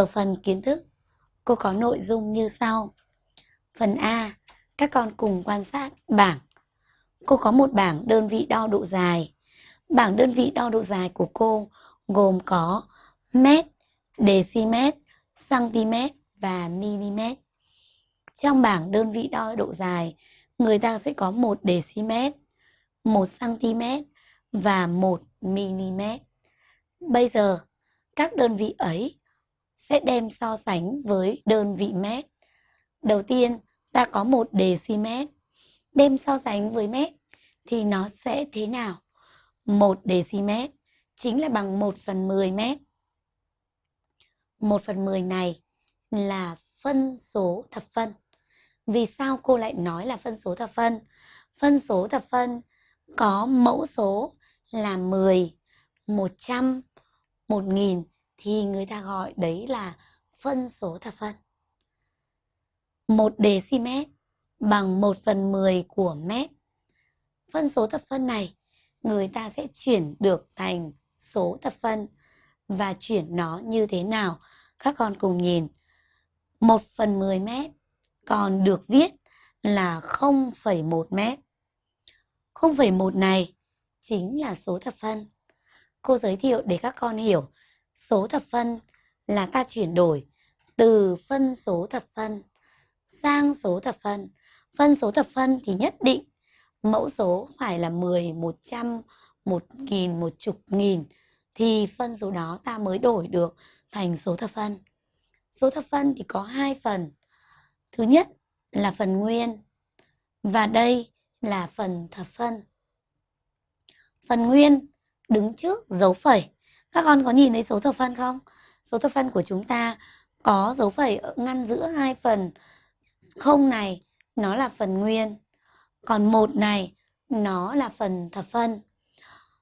Ở phần kiến thức, cô có nội dung như sau. Phần A, các con cùng quan sát bảng. Cô có một bảng đơn vị đo độ dài. Bảng đơn vị đo độ dài của cô gồm có mét, decimet, cm và mm. Trong bảng đơn vị đo độ dài, người ta sẽ có 1 decimet, 1 cm và 1 mm. Bây giờ, các đơn vị ấy sẽ đem so sánh với đơn vị mét. Đầu tiên, ta có một decimet. Đem so sánh với mét thì nó sẽ thế nào? 1 decimet chính là bằng 1 phần 10 mét. 1 phần 10 này là phân số thập phân. Vì sao cô lại nói là phân số thập phân? Phân số thập phân có mẫu số là 10, 100, 1000 thì người ta gọi đấy là phân số thập phân. 1 dm bằng 1 phần 10 của mét. Phân số thập phân này người ta sẽ chuyển được thành số thập phân và chuyển nó như thế nào? Các con cùng nhìn. 1 phần 10 mét còn được viết là 0,1 mét. 0,1 này chính là số thập phân. Cô giới thiệu để các con hiểu số thập phân là ta chuyển đổi từ phân số thập phân sang số thập phân. Phân số thập phân thì nhất định mẫu số phải là 10, 100, 1000, một chục nghìn thì phân số đó ta mới đổi được thành số thập phân. Số thập phân thì có hai phần. Thứ nhất là phần nguyên và đây là phần thập phân. Phần nguyên đứng trước dấu phẩy. Các con có nhìn thấy số thập phân không? Số thập phân của chúng ta có dấu phẩy ngăn giữa hai phần. Không này, nó là phần nguyên. Còn một này, nó là phần thập phân.